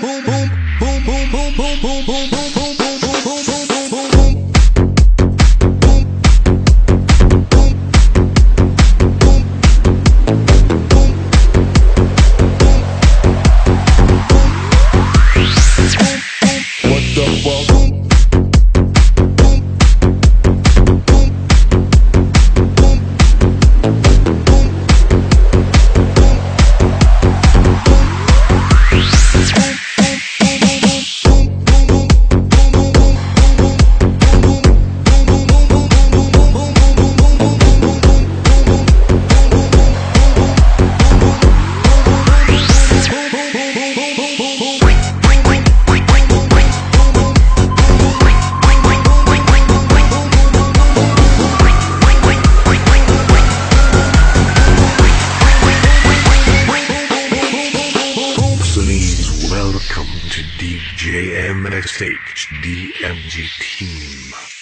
What Eliminated Stage DMG Team.